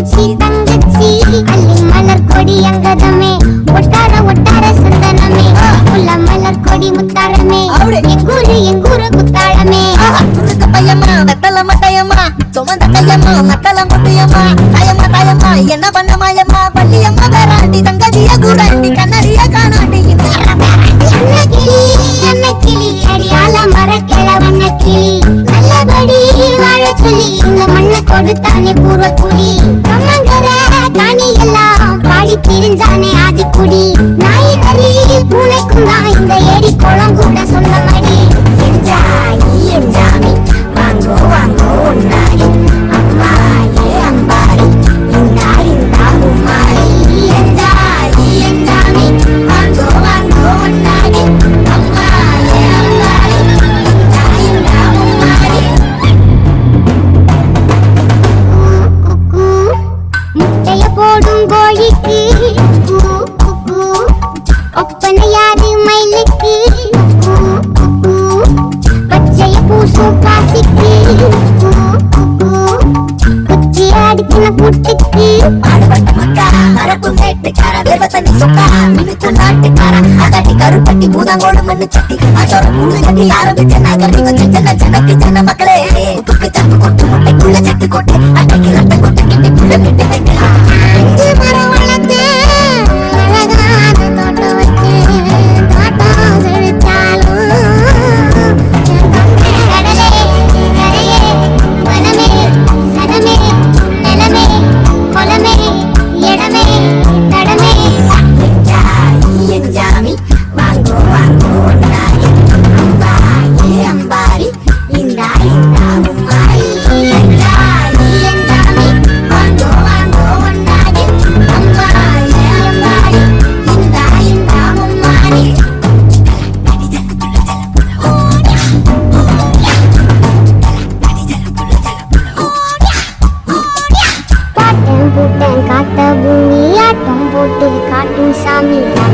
பூச்சி தங்கச்சி அள்ளி மலர் கொடி அங்கதமே ஒட்டார ஒட்டார சந்தனமே. உள்ள மலர் கொடி முத்தாரமே எங்கூரு எங்கூரு குத்தாளமே துருக்க பையம்மா வெத்தல மட்டையம்மா சுமந்த கையம்மா நத்தல முட்டையம்மா தாயம்மா தாயம்மா என்ன பண்ணமாயம்மா பள்ளியம்மா வேறாண்டி தங்கதிய கூட கொடுத்தானே பூர்வ குடி கம்மங்கர காணி எல்லாம் பாடி திரிஞ்சானே ஆதிக்குடி. நாய் நரி பூனைக்கும் தான் இந்த ஏரி குளம் கூட ಒಪ್ಪನ ಯಾದಿ ಮೈಲಿಕ್ಕಿ ಪಚ್ಚೆಯ ಪೂಸು ಕಾಸಿಕ್ಕಿ ಕುಚ್ಚಿ ಆಡಿಕಿನ ಪುಟ್ಟಿಕ್ಕಿ ఆడబట్ట మక్క అరకుంటే ఎట్టుకార దేవతని సుక్క మినుతు నాట్టుకార అతటి కరు పట్టి భూతంగోడు మన్ను చెట్టి ఆచారం మూడు గట్టి ఆరోగ్య జన గర్భిక జన జనకి జన mommy.